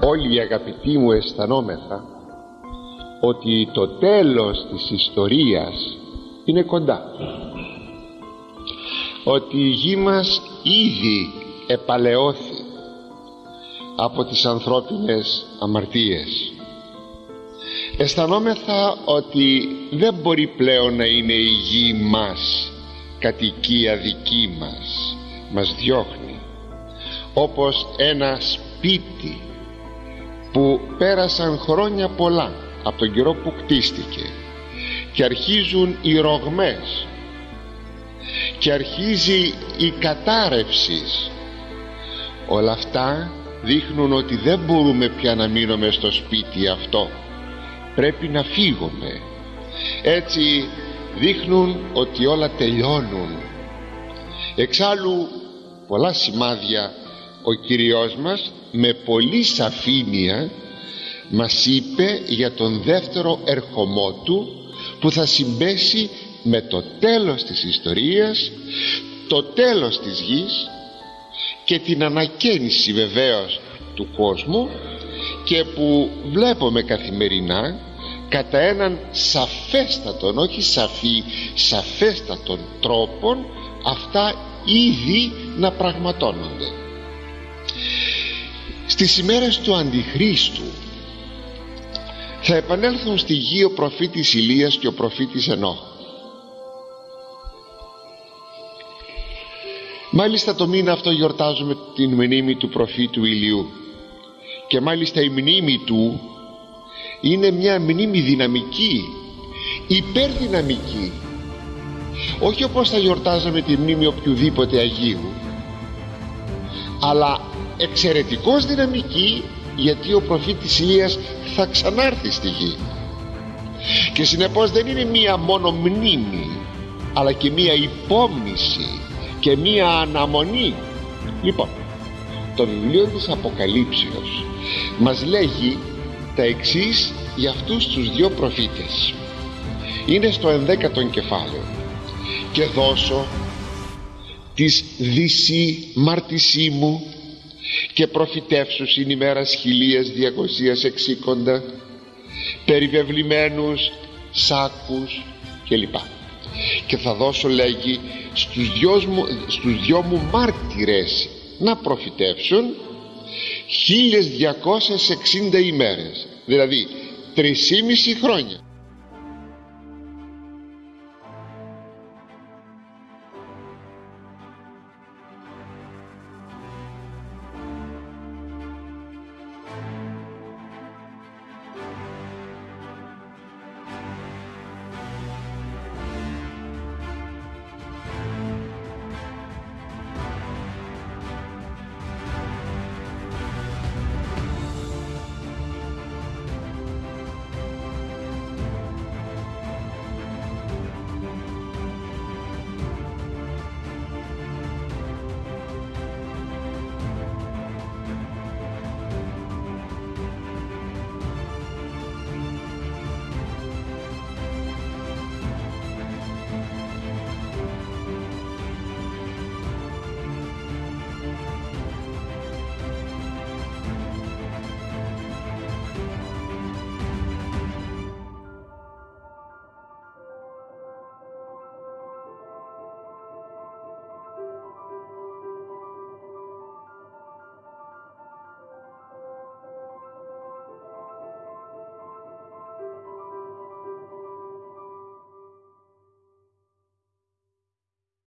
όλοι οι αγαπητοί μου αισθανόμεθα ότι το τέλος της ιστορίας είναι κοντά. Ότι η γη μας ήδη επαλαιώθη από τις ανθρώπινες αμαρτίες. Αισθανόμεθα ότι δεν μπορεί πλέον να είναι η γη μας κατοικία δική μας. Μας διώχνει όπως ένα σπίτι που πέρασαν χρόνια πολλά από τον καιρό που κτίστηκε και αρχίζουν οι ρογμές και αρχίζει η κατάρρευση. Όλα αυτά δείχνουν ότι δεν μπορούμε πια να μείνουμε στο σπίτι αυτό. Πρέπει να φύγουμε. Έτσι δείχνουν ότι όλα τελειώνουν. Εξάλλου πολλά σημάδια ο Κυριός μας με πολύ σαφήνεια μας είπε για τον δεύτερο ερχομό του που θα συμπέσει με το τέλος της ιστορίας το τέλος της γης και την ανακαίνιση βεβαίως του κόσμου και που βλέπουμε καθημερινά κατά έναν σαφέστατον όχι σαφή σαφέστατον τρόπον αυτά ήδη να πραγματώνονται στις ημέρες του Αντιχρίστου θα επανέλθουν στη γη ο προφήτης Ηλίας και ο προφήτης Ενώ μάλιστα το μήνα αυτό γιορτάζουμε την μνήμη του προφήτου Ηλιού και μάλιστα η μνήμη του είναι μια μνήμη δυναμική υπερδυναμική. Όχι όπως θα γιορτάζαμε τη μνήμη οποιοδήποτε Αγίου αλλά εξαιρετικώς δυναμική γιατί ο προφήτης Ηλίας θα ξανάρθει στη γη. Και συνεπώς δεν είναι μία μόνο μνήμη αλλά και μία υπόμνηση και μία αναμονή. Λοιπόν το βιβλίο της Αποκαλύψεως μας λέγει τα εξής για αυτούς τους δύο προφήτες. Είναι στο ενδέκατο κεφάλαιο. Και δώσω της δύση μάρτισή μου και προφητεύσου στην ημέρα χιλίας διακοσίας εξήκοντα περιβεβλημένους σάκους κλπ. Και θα δώσω λέγει στους δυος μου, στους δυο μου μάρτυρες να προφητεύσουν 1260 ημέρες. Δηλαδή 3,5 χρόνια